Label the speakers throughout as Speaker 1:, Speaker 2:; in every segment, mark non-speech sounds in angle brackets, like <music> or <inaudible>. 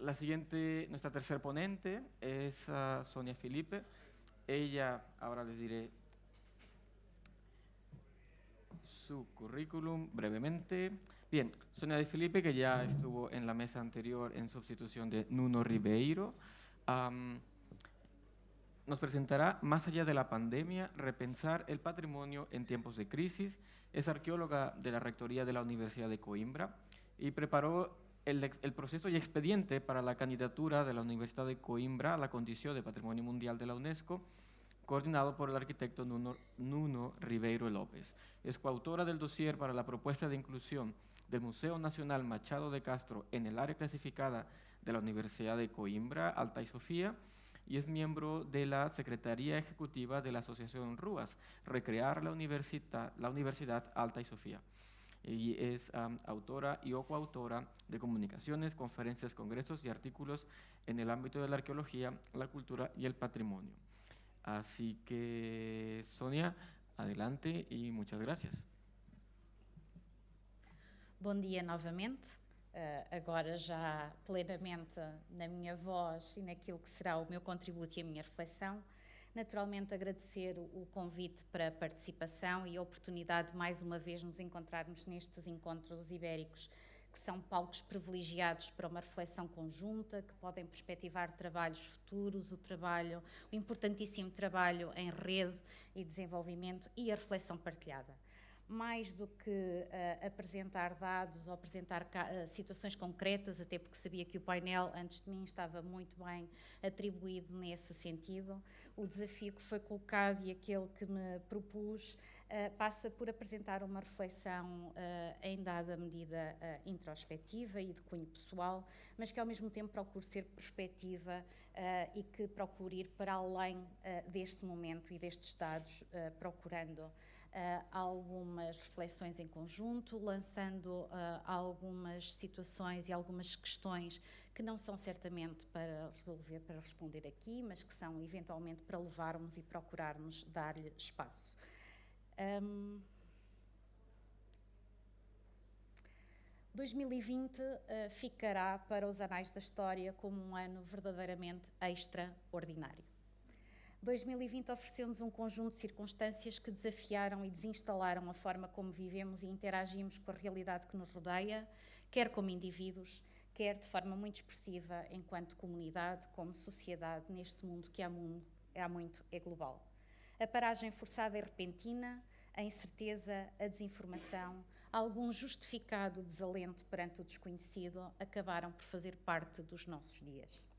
Speaker 1: la siguiente, nuestra tercer ponente es uh, Sonia Felipe. Ella, ahora les diré su currículum brevemente. Bien, Sonia de Felipe, que ya estuvo en la mesa anterior en sustitución de Nuno Ribeiro, nos presentará Más allá de la pandemia, repensar el patrimonio en tiempos de crisis. Es arqueóloga de la Rectoría de la Universidad de Coimbra y preparó el, proceso y expediente para la candidatura de la Universidad de Coimbra a la condición de Patrimonio Mundial de la UNESCO, coordinado por el arquitecto Nuno, Nuno Ribeiro López. Es coautora del dossier para la propuesta de inclusión del Museo Nacional Machado de Castro en el área clasificada de la Universidad de Coimbra, Alta y Sofía, y es miembro de la Secretaría Ejecutiva de la Asociación RUAS, Recrear la Universidad, la Universidad Alta y Sofía. Y es um, autora y o coautora de comunicaciones, conferencias, congresos y artículos en el ámbito de la arqueología, la cultura y el patrimonio. Así que, Sonia, adelante y muchas gracias.
Speaker 2: Bom dia novamente. Uh, agora já plenamente na minha voz e naquilo que será o meu contributo e a minha reflexão. Naturalmente agradecer o convite para a participação e a oportunidade de mais uma vez nos encontrarmos nestes encontros ibéricos que são palcos privilegiados para uma reflexão conjunta, que podem perspectivar trabalhos futuros, o trabalho, o importantíssimo trabalho em rede e desenvolvimento e a reflexão partilhada mais do que uh, apresentar dados ou apresentar uh, situações concretas, até porque sabia que o painel antes de mim estava muito bem atribuído nesse sentido. O desafio que foi colocado e aquele que me propus uh, passa por apresentar uma reflexão em dada medida introspectiva e de cunho pessoal, mas que ao mesmo tempo procure ser perspectiva e que procure ir para além deste momento e destes dados, procurando uh, algumas reflexões em conjunto, lançando uh, algumas situações e algumas questões que não são certamente para resolver, para responder aqui, mas que são eventualmente para levarmos e procurarmos dar-lhe espaço. Um, 2020 uh, ficará para os anais da história como um ano verdadeiramente extraordinário. 2020 ofereceu-nos um conjunto de circunstâncias que desafiaram e desinstalaram a forma como vivemos e interagimos com a realidade que nos rodeia, quer como indivíduos, quer de forma muito expressiva enquanto comunidade, como sociedade, neste mundo que há, há muito é global. A paragem forçada e repentina, a incerteza, a desinformação, algum justificado desalento perante o desconhecido acabaram por fazer parte dos nossos dias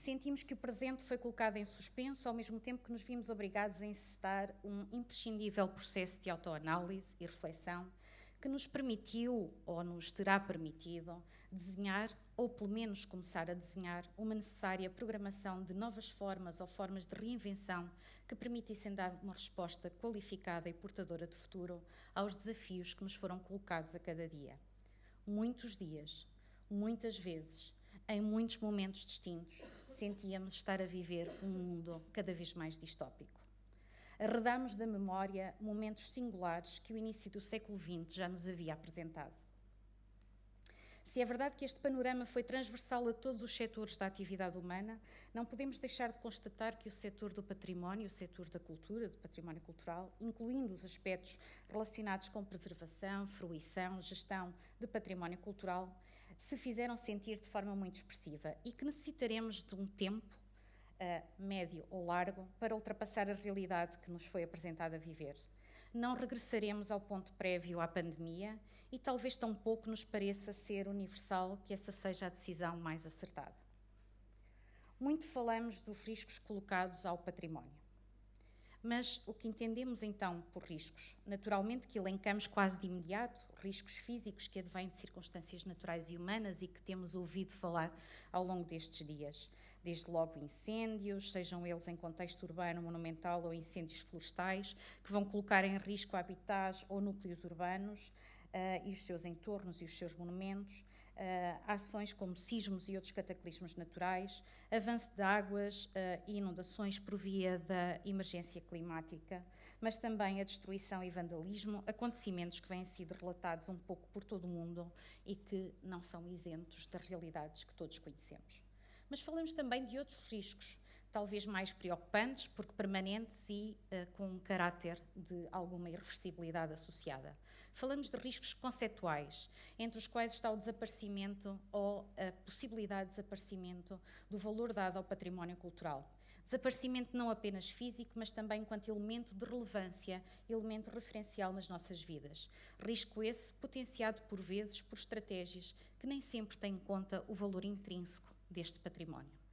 Speaker 2: sentimos que o presente foi colocado em suspenso, ao mesmo tempo que nos vimos obrigados a encetar um imprescindível processo de autoanálise e reflexão que nos permitiu, ou nos terá permitido, desenhar, ou pelo menos começar a desenhar, uma necessária programação de novas formas ou formas de reinvenção que permitissem dar uma resposta qualificada e portadora de futuro aos desafios que nos foram colocados a cada dia. Muitos dias, muitas vezes, em muitos momentos distintos, sentíamos estar a viver um mundo cada vez mais distópico. Arredamos da memória momentos singulares que o início do século XX já nos havia apresentado. Se é verdade que este panorama foi transversal a todos os setores da atividade humana, não podemos deixar de constatar que o setor do património, o setor da cultura, do património cultural, incluindo os aspectos relacionados com preservação, fruição, gestão de património cultural, se fizeram sentir de forma muito expressiva e que necessitaremos de um tempo, uh, médio ou largo, para ultrapassar a realidade que nos foi apresentada a viver. Não regressaremos ao ponto prévio à pandemia e talvez tão pouco nos pareça ser universal que essa seja a decisão mais acertada. Muito falamos dos riscos colocados ao património. Mas o que entendemos então por riscos? Naturalmente que elencamos quase de imediato riscos físicos que advêm de circunstâncias naturais e humanas e que temos ouvido falar ao longo destes dias. Desde logo incêndios, sejam eles em contexto urbano, monumental ou incêndios florestais, que vão colocar em risco habitats ou núcleos urbanos, e os seus entornos e os seus monumentos, uh, ações como sismos e outros cataclismos naturais, avanço de águas e inundações por via da emergência climática, mas também a destruição e vandalismo, acontecimentos que vêm sido relatados um pouco por todo o mundo e que não são isentos das realidades que todos conhecemos. Mas falamos também de outros riscos, talvez mais preocupantes, porque permanentes e uh, com um caráter de alguma irreversibilidade associada. Falamos de riscos conceituais, entre os quais está o desaparecimento ou a possibilidade de desaparecimento do valor dado ao património cultural. Desaparecimento não apenas físico, mas também enquanto elemento de relevância, elemento referencial nas nossas vidas. Risco esse potenciado por vezes por estratégias que nem sempre têm em conta o valor intrínseco deste património.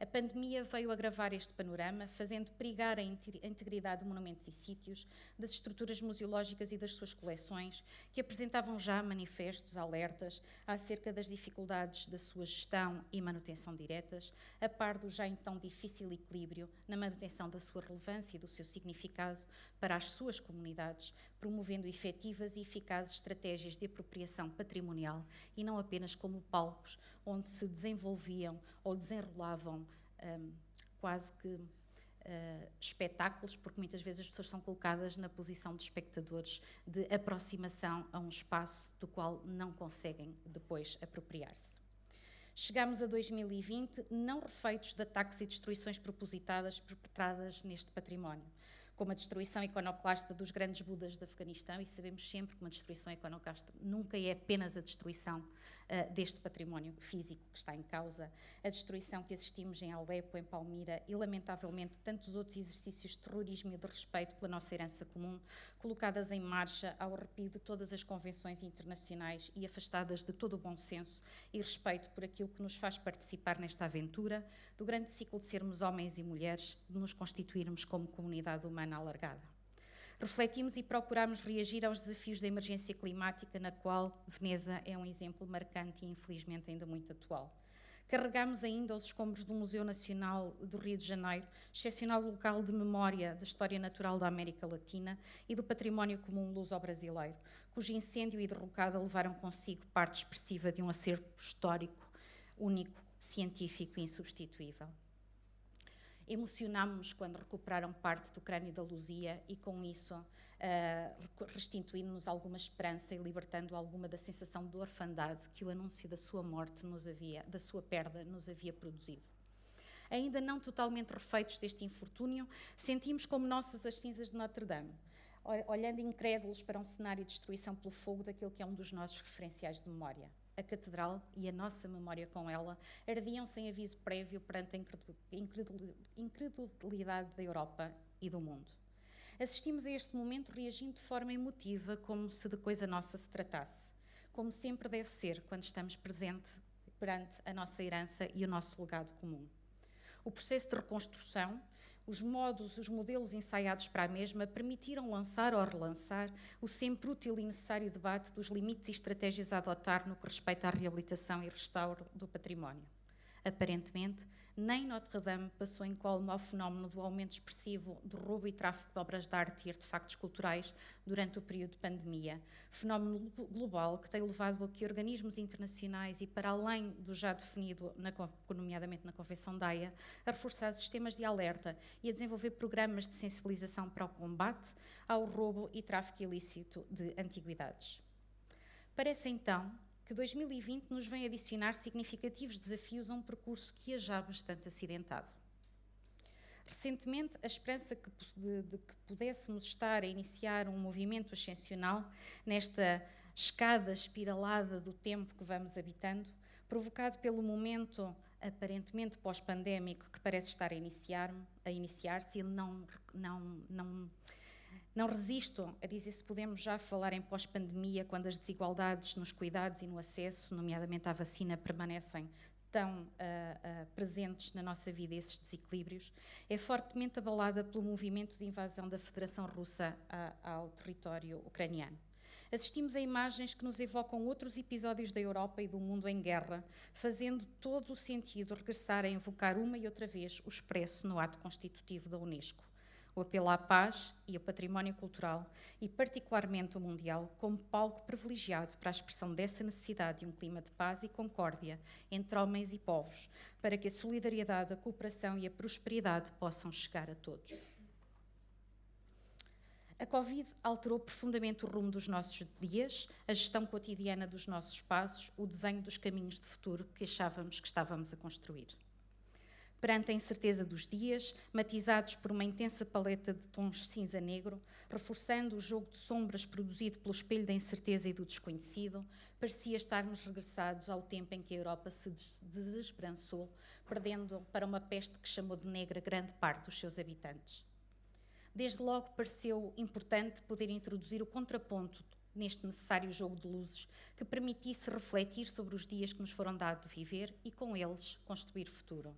Speaker 2: A pandemia veio agravar este panorama, fazendo perigar a integridade de monumentos e sítios, das estruturas museológicas e das suas coleções, que apresentavam já manifestos, alertas, acerca das dificuldades da sua gestão e manutenção diretas, a par do já então difícil equilíbrio na manutenção da sua relevância e do seu significado para as suas comunidades, promovendo efetivas e eficazes estratégias de apropriação patrimonial e não apenas como palcos onde se desenvolviam ou desenrolavam um, quase que uh, espetáculos, porque muitas vezes as pessoas são colocadas na posição de espectadores de aproximação a um espaço do qual não conseguem depois apropriar-se. Chegamos a 2020 não refeitos de ataques e destruições propositadas perpetradas neste património como a destruição iconoclasta dos grandes Budas de Afeganistão, e sabemos sempre que uma destruição iconoclasta nunca é apenas a destruição uh, deste património físico que está em causa, a destruição que assistimos em Alepo, em Palmira e, lamentavelmente, tantos outros exercícios de terrorismo e de respeito pela nossa herança comum, colocadas em marcha ao arrepio de todas as convenções internacionais e afastadas de todo o bom senso e respeito por aquilo que nos faz participar nesta aventura, do grande ciclo de sermos homens e mulheres, de nos constituirmos como comunidade humana alargada. Refletimos e procuramos reagir aos desafios da emergência climática, na qual Veneza é um exemplo marcante e, infelizmente, ainda muito atual. Carregamos ainda os escombros do Museu Nacional do Rio de Janeiro, excepcional local de memória da história natural da América Latina e do património comum luso-brasileiro, cujo incêndio e derrocada levaram consigo parte expressiva de um acervo histórico único, científico e insubstituível. Emocionámos-nos quando recuperaram parte do crânio da Luzia e, com isso, uh, restituindo-nos alguma esperança e libertando alguma da sensação de orfandade que o anúncio da sua morte nos havia, da sua perda, nos havia produzido. Ainda não totalmente refeitos deste infortúnio, sentimos como nossas as cinzas de Notre-Dame, olhando incrédulos para um cenário de destruição pelo fogo daquele que é um dos nossos referenciais de memória a catedral e a nossa memória com ela ardiam sem aviso prévio perante a incredulidade da Europa e do mundo. Assistimos a este momento reagindo de forma emotiva, como se de coisa nossa se tratasse, como sempre deve ser quando estamos presentes perante a nossa herança e o nosso legado comum. O processo de reconstrução os modos, os modelos ensaiados para a mesma permitiram lançar ou relançar o sempre útil e necessário debate dos limites e estratégias a adotar no que respeita à reabilitação e restauro do património. Aparentemente, nem Notre-Dame passou em colmo ao fenómeno do aumento expressivo do roubo e tráfico de obras de arte e artefactos culturais durante o período de pandemia, fenómeno global que tem levado a que organismos internacionais e para além do já definido, na, nomeadamente na Convenção da Haia, a reforçar sistemas de alerta e a desenvolver programas de sensibilização para o combate ao roubo e tráfico ilícito de antiguidades. Parece então que 2020 nos vem adicionar significativos desafios a um percurso que é já bastante acidentado. Recentemente, a esperança que, de, de, que pudéssemos estar a iniciar um movimento ascensional nesta escada espiralada do tempo que vamos habitando, provocado pelo momento aparentemente pós-pandémico que parece estar a iniciar-se, a iniciar e não, não, não não resisto a dizer se podemos já falar em pós-pandemia, quando as desigualdades nos cuidados e no acesso, nomeadamente à vacina, permanecem tão uh, uh, presentes na nossa vida, esses desequilíbrios, é fortemente abalada pelo movimento de invasão da Federação Russa a, ao território ucraniano. Assistimos a imagens que nos evocam outros episódios da Europa e do mundo em guerra, fazendo todo o sentido regressar a invocar uma e outra vez o expresso no ato constitutivo da Unesco o apelo à paz e ao património cultural, e particularmente o mundial, como palco privilegiado para a expressão dessa necessidade de um clima de paz e concórdia entre homens e povos, para que a solidariedade, a cooperação e a prosperidade possam chegar a todos. A Covid alterou profundamente o rumo dos nossos dias, a gestão cotidiana dos nossos espaços, o desenho dos caminhos de futuro que achávamos que estávamos a construir perante a incerteza dos dias, matizados por uma intensa paleta de tons cinza-negro, reforçando o jogo de sombras produzido pelo espelho da incerteza e do desconhecido, parecia estarmos regressados ao tempo em que a Europa se desesperançou, perdendo para uma peste que chamou de negra grande parte dos seus habitantes. Desde logo pareceu importante poder introduzir o contraponto neste necessário jogo de luzes que permitisse refletir sobre os dias que nos foram dados de viver e, com eles, construir futuro.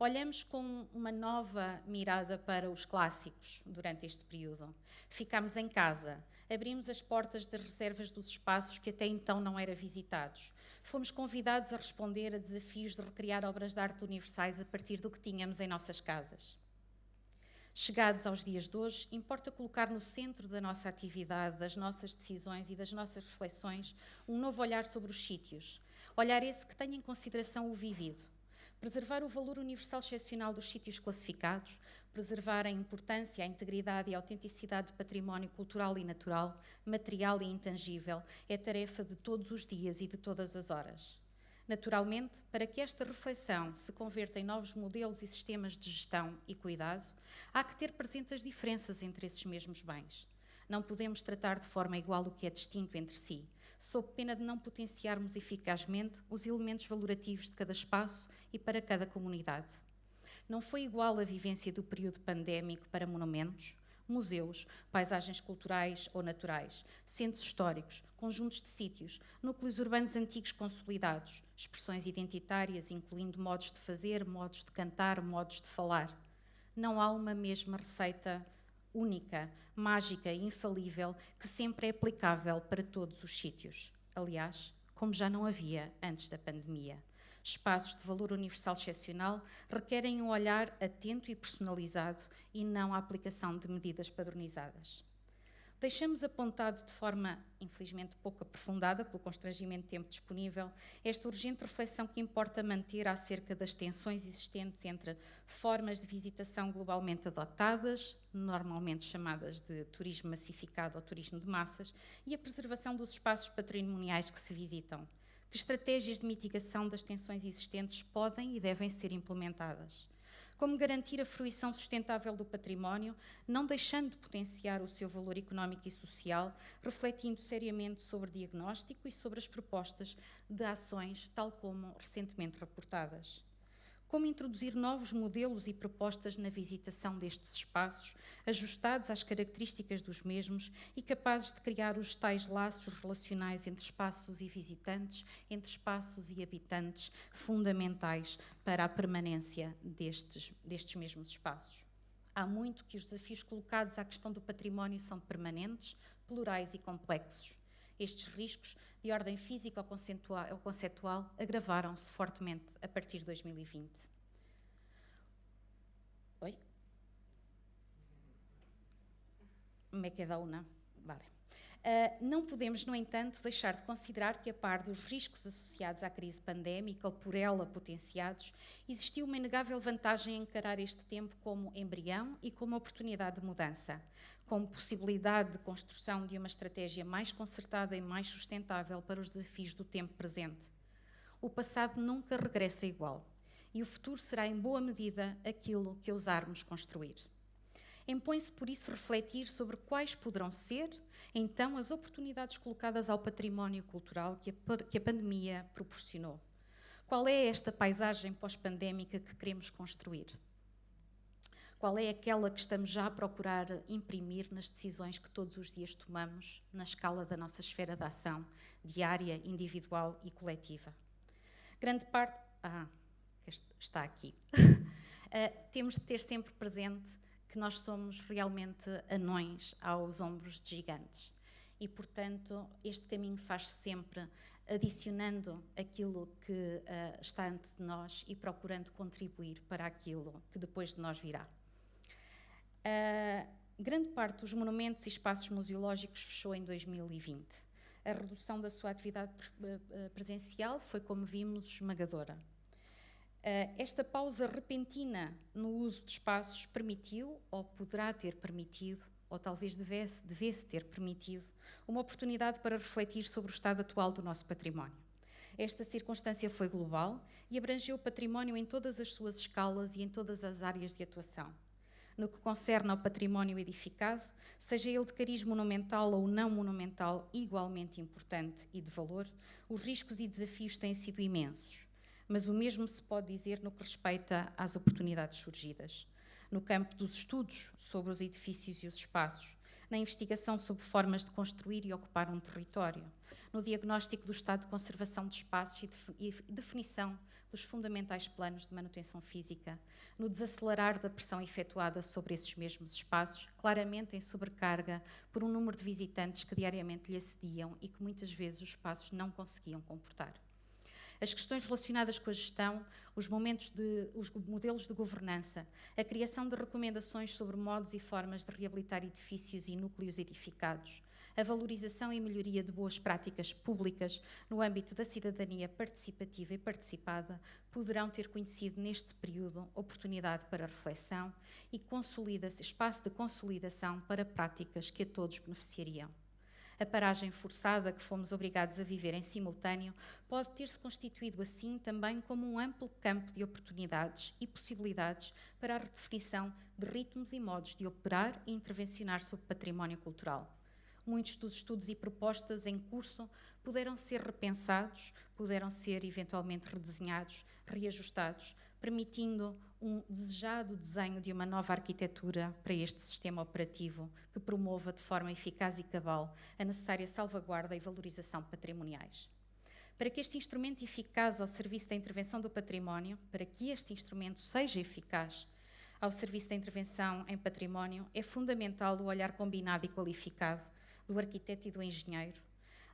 Speaker 2: Olhamos com uma nova mirada para os clássicos durante este período. Ficámos em casa, abrimos as portas das reservas dos espaços que até então não eram visitados. Fomos convidados a responder a desafios de recriar obras de arte universais a partir do que tínhamos em nossas casas. Chegados aos dias de hoje, importa colocar no centro da nossa atividade, das nossas decisões e das nossas reflexões um novo olhar sobre os sítios. Olhar esse que tenha em consideração o vivido preservar o valor universal excepcional dos sítios classificados, preservar a importância, a integridade e a autenticidade do património cultural e natural, material e intangível, é tarefa de todos os dias e de todas as horas. Naturalmente, para que esta reflexão se converta em novos modelos e sistemas de gestão e cuidado, há que ter presentes as diferenças entre esses mesmos bens. Não podemos tratar de forma igual o que é distinto entre si, sob pena de não potenciarmos eficazmente os elementos valorativos de cada espaço e para cada comunidade. Não foi igual a vivência do período pandémico para monumentos, museus, paisagens culturais ou naturais, centros históricos, conjuntos de sítios, núcleos urbanos antigos consolidados, expressões identitárias, incluindo modos de fazer, modos de cantar, modos de falar. Não há uma mesma receita única, mágica e infalível que sempre é aplicável para todos os sítios. Aliás, como já não havia antes da pandemia. Espaços de valor universal excepcional requerem um olhar atento e personalizado e não a aplicação de medidas padronizadas. Deixamos apontado de forma, infelizmente, pouco aprofundada, pelo constrangimento de tempo disponível, esta urgente reflexão que importa manter acerca das tensões existentes entre formas de visitação globalmente adotadas, normalmente chamadas de turismo massificado ou turismo de massas, e a preservação dos espaços patrimoniais que se visitam. Que estratégias de mitigação das tensões existentes podem e devem ser implementadas? Como garantir a fruição sustentável do património, não deixando de potenciar o seu valor económico e social, refletindo seriamente sobre diagnóstico e sobre as propostas de ações, tal como recentemente reportadas como introduzir novos modelos e propostas na visitação destes espaços, ajustados às características dos mesmos e capazes de criar os tais laços relacionais entre espaços e visitantes, entre espaços e habitantes, fundamentais para a permanência destes, destes mesmos espaços. Há muito que os desafios colocados à questão do património são permanentes, plurais e complexos. Estes riscos de ordem física ou conceitual agravaram-se fortemente a partir de 2020. Oi? Me queda uma. Vale. Uh, não podemos, no entanto, deixar de considerar que, a par dos riscos associados à crise pandémica ou por ela potenciados, existiu uma inegável vantagem em encarar este tempo como embrião e como oportunidade de mudança como possibilidade de construção de uma estratégia mais concertada e mais sustentável para os desafios do tempo presente. O passado nunca regressa igual e o futuro será, em boa medida, aquilo que ousarmos construir. Impõe-se, por isso, refletir sobre quais poderão ser, então, as oportunidades colocadas ao património cultural que a, que a pandemia proporcionou. Qual é esta paisagem pós-pandémica que queremos construir? Qual é aquela que estamos já a procurar imprimir nas decisões que todos os dias tomamos na escala da nossa esfera de ação, diária, individual e coletiva? Grande parte. Ah, está aqui. uh, <laughs> temos de ter sempre presente que nós somos realmente anões aos ombros de gigantes. E, portanto, este caminho faz-se sempre adicionando aquilo que uh, está ante de nós e procurando contribuir para aquilo que depois de nós virá. Uh, grande parte dos monumentos e espaços museológicos fechou em 2020. A redução da sua atividade presencial foi, como vimos, esmagadora. Uh, esta pausa repentina no uso de espaços permitiu, ou poderá ter permitido, ou talvez devesse, devesse ter permitido, uma oportunidade para refletir sobre o estado atual do nosso património. Esta circunstância foi global e abrangeu o património em todas as suas escalas e em todas as áreas de atuação. No que concerne ao património edificado, seja ele de cariz monumental ou não monumental, igualmente importante e de valor, os riscos e desafios têm sido imensos. Mas o mesmo se pode dizer no que respeita às oportunidades surgidas no campo dos estudos sobre os edifícios e os espaços, na investigação sobre formas de construir e ocupar um território, no diagnóstico do estado de conservação de espaços e, definição dos fundamentais planos de manutenção física, no desacelerar da pressão efetuada sobre esses mesmos espaços, claramente em sobrecarga por um número de visitantes que diariamente lhe acediam e que muitas vezes os espaços não conseguiam comportar. As questões relacionadas com a gestão, os, momentos de, os modelos de governança, a criação de recomendações sobre modos e formas de reabilitar edifícios e núcleos edificados, a valorização e melhoria de boas práticas públicas no âmbito da cidadania participativa e participada poderão ter conhecido neste período oportunidade para reflexão e espaço de consolidação para práticas que a todos beneficiariam a paragem forçada que fomos obrigados a viver em simultâneo pode ter-se constituído assim também como um amplo campo de oportunidades e possibilidades para a redefinição de ritmos e modos de operar e intervencionar sobre património cultural. Muitos dos estudos e propostas em curso puderam ser repensados, puderam ser eventualmente redesenhados, reajustados, permitindo um desejado desenho de uma nova arquitetura para este sistema operativo que promova de forma eficaz e cabal a necessária salvaguarda e valorização patrimoniais. Para que este instrumento eficaz ao serviço da intervenção do património, para que este instrumento seja eficaz ao serviço da intervenção em património, é fundamental o olhar combinado e qualificado do arquiteto e do engenheiro,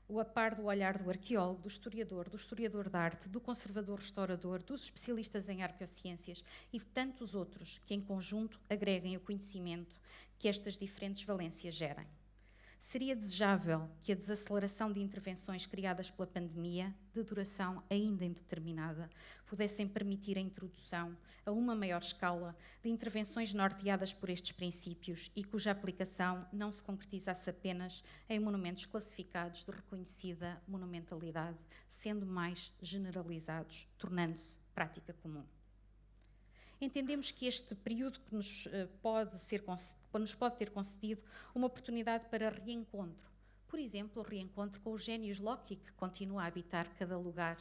Speaker 2: o a par do olhar do arqueólogo, do historiador, do historiador de arte, do conservador-restaurador, dos especialistas em arqueociências e de tantos outros que, em conjunto, agreguem o conhecimento que estas diferentes valências gerem. Seria desejável que a desaceleração de intervenções criadas pela pandemia, de duração ainda indeterminada, pudessem permitir a introdução a uma maior escala de intervenções norteadas por estes princípios e cuja aplicação não se concretizasse apenas em monumentos classificados de reconhecida monumentalidade, sendo mais generalizados, tornando-se prática comum entendemos que este período que nos, eh, pode ser, nos pode ter concedido uma oportunidade para reencontro. Por exemplo, o reencontro com o Gênios Loki, que continua a habitar cada lugar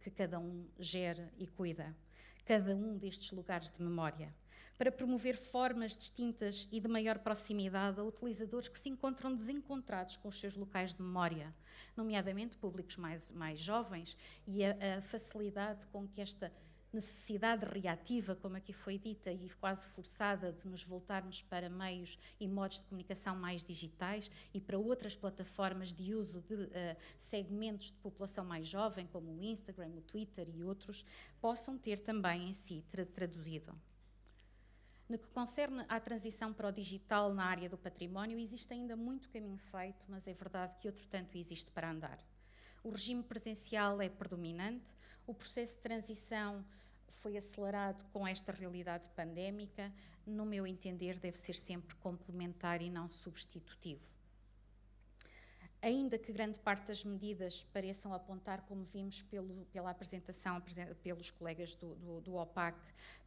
Speaker 2: que cada um gera e cuida, cada um destes lugares de memória, para promover formas distintas e de maior proximidade a utilizadores que se encontram desencontrados com os seus locais de memória, nomeadamente públicos mais, mais jovens, e a, a facilidade com que esta necessidade reativa, como aqui foi dita, e quase forçada de nos voltarmos para meios e modos de comunicação mais digitais e para outras plataformas de uso de uh, segmentos de população mais jovem, como o Instagram, o Twitter e outros, possam ter também em si tra traduzido. No que concerne à transição para o digital na área do património, existe ainda muito caminho feito, mas é verdade que outro tanto existe para andar. O regime presencial é predominante, o processo de transição foi acelerado com esta realidade pandémica, no meu entender, deve ser sempre complementar e não substitutivo. Ainda que grande parte das medidas pareçam apontar, como vimos pelo, pela apresentação pelos colegas do, do, do, OPAC,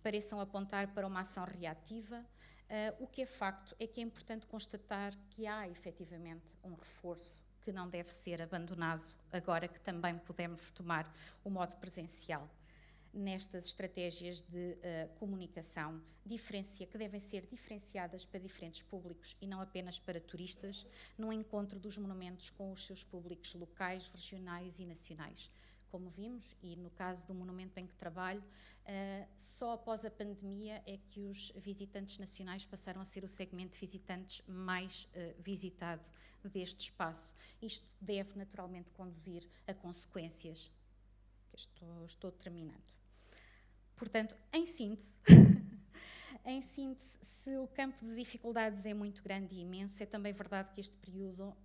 Speaker 2: pareçam apontar para uma ação reativa, uh, o que é facto é que é importante constatar que há efetivamente um reforço que não deve ser abandonado agora que também podemos retomar o modo presencial nestas estratégias de uh, comunicação diferencia, que devem ser diferenciadas para diferentes públicos e não apenas para turistas, no encontro dos monumentos com os seus públicos locais, regionais e nacionais. Como vimos, e no caso do monumento em que trabalho, uh, só após a pandemia é que os visitantes nacionais passaram a ser o segmento de visitantes mais uh, visitado deste espaço. Isto deve naturalmente conduzir a consequências. Estou, estou terminando. Portanto, em síntese, <laughs> em síntese, se o campo de dificuldades é muito grande e imenso, é também verdade que este período uh,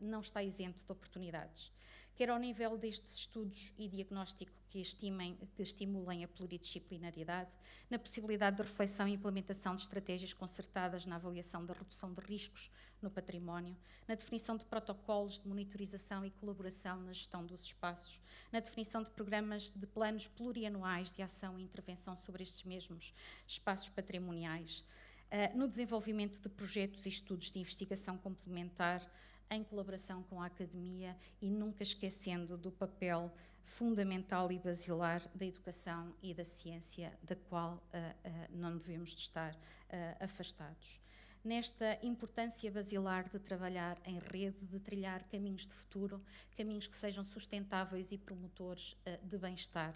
Speaker 2: não está isento de oportunidades quer ao nível destes estudos e diagnóstico que, estimem, que estimulem a pluridisciplinaridade, na possibilidade de reflexão e implementação de estratégias concertadas na avaliação da redução de riscos no património, na definição de protocolos de monitorização e colaboração na gestão dos espaços, na definição de programas de planos plurianuais de ação e intervenção sobre estes mesmos espaços patrimoniais, eh, no desenvolvimento de projetos e estudos de investigação complementar em colaboração com a academia e nunca esquecendo do papel fundamental e basilar da educação e da ciência, da qual uh, uh, não devemos de estar uh, afastados. Nesta importância basilar de trabalhar em rede, de trilhar caminhos de futuro, caminhos que sejam sustentáveis e promotores de bem-estar.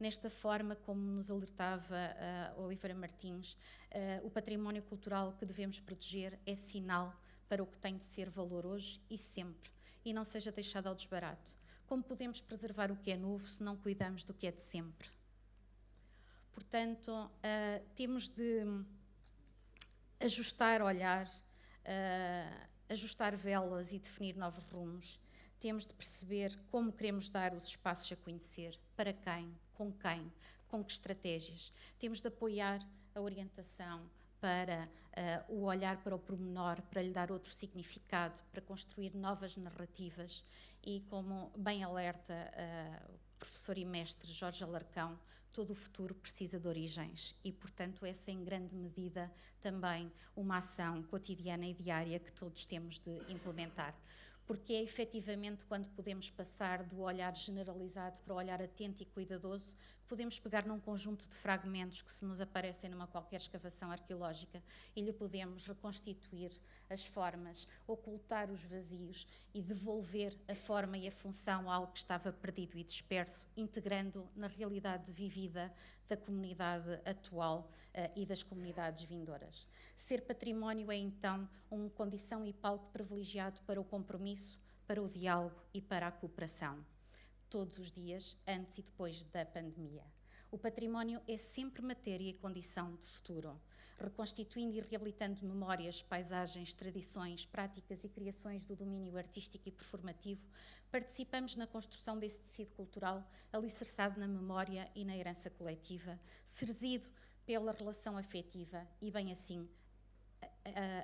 Speaker 2: Nesta forma, como nos alertava Oliveira Martins, o património cultural que devemos proteger é sinal para o que tem de ser valor hoje e sempre, e não seja deixado ao desbarato. Como podemos preservar o que é novo se não cuidamos do que é de sempre? Portanto, uh, temos de ajustar olhar, uh, ajustar velas e definir novos rumos. Temos de perceber como queremos dar os espaços a conhecer, para quem, com quem, com que estratégias. Temos de apoiar a orientação, para uh, o olhar para o pormenor, para lhe dar outro significado, para construir novas narrativas e, como bem alerta uh, o professor e mestre Jorge Alarcão, todo o futuro precisa de origens e, portanto, essa em grande medida também uma ação cotidiana e diária que todos temos de implementar. Porque é efetivamente quando podemos passar do olhar generalizado para o olhar atento e cuidadoso podemos pegar num conjunto de fragmentos que se nos aparecem numa qualquer escavação arqueológica e lhe podemos reconstituir as formas, ocultar os vazios e devolver a forma e a função a algo que estava perdido e disperso, integrando na realidade vivida da comunidade atual uh, e das comunidades vindouras. Ser património é então uma condição e palco privilegiado para o compromisso, para o diálogo e para a cooperação todos os dias, antes e depois da pandemia. O património é sempre matéria e condição de futuro, reconstituindo e reabilitando memórias, paisagens, tradições, práticas e criações do domínio artístico e performativo, participamos na construção desse tecido cultural alicerçado na memória e na herança coletiva, serzido pela relação afetiva e, bem assim,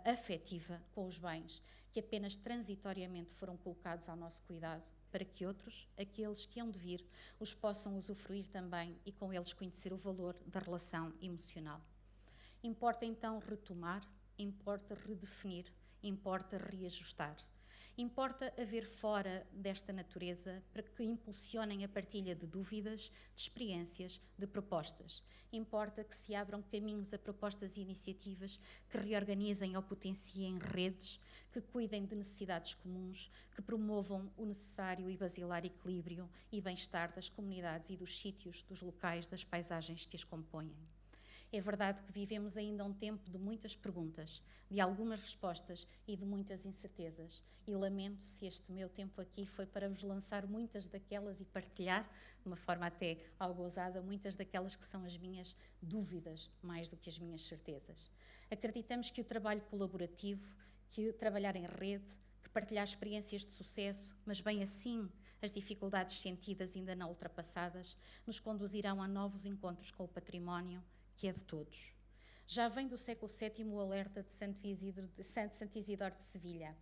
Speaker 2: afetiva com os bens que apenas transitoriamente foram colocados ao nosso cuidado para que outros, aqueles que hão de vir, os possam usufruir também e com eles conhecer o valor da relação emocional. Importa então retomar, importa redefinir, importa reajustar. Importa haver fora desta natureza para que impulsionem a partilha de dúvidas, de experiências, de propostas. Importa que se abram caminhos a propostas e iniciativas que reorganizem ou potenciem redes, que cuidem de necessidades comuns, que promovam o necessário e basilar equilíbrio e bem-estar das comunidades e dos sítios, dos locais, das paisagens que as compõem. É verdade que vivemos ainda um tempo de muitas perguntas, de algumas respostas e de muitas incertezas. E lamento se este meu tempo aqui foi para vos lançar muitas daquelas e partilhar, de uma forma até algo ousada, muitas daquelas que são as minhas dúvidas, mais do que as minhas certezas. Acreditamos que o trabalho colaborativo, que trabalhar em rede, que partilhar experiências de sucesso, mas bem assim as dificuldades sentidas ainda não ultrapassadas, nos conduzirão a novos encontros com o património que é de todos. Já vem do século VII o alerta de Santo Isidoro de, Santo, Santo Isidoro de Sevilha.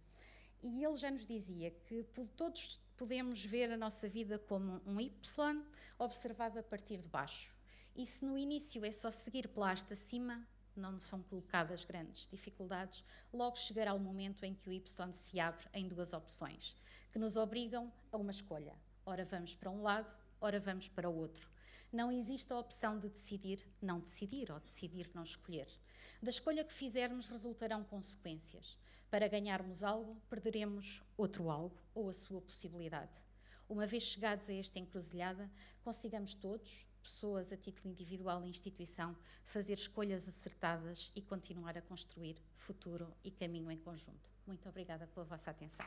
Speaker 2: E ele já nos dizia que todos podemos ver a nossa vida como um Y observado a partir de baixo. E se no início é só seguir pela haste acima, não são colocadas grandes dificuldades, logo chegará o momento em que o Y se abre em duas opções, que nos obrigam a uma escolha. Ora vamos para um lado, ora vamos para o outro não existe a opção de decidir não decidir ou decidir não escolher. Da escolha que fizermos resultarão consequências. Para ganharmos algo, perderemos outro algo ou a sua possibilidade. Uma vez chegados a esta encruzilhada, consigamos todos, pessoas a título individual e instituição, fazer escolhas acertadas e continuar a construir futuro e caminho em conjunto. Muito obrigada pela vossa atenção.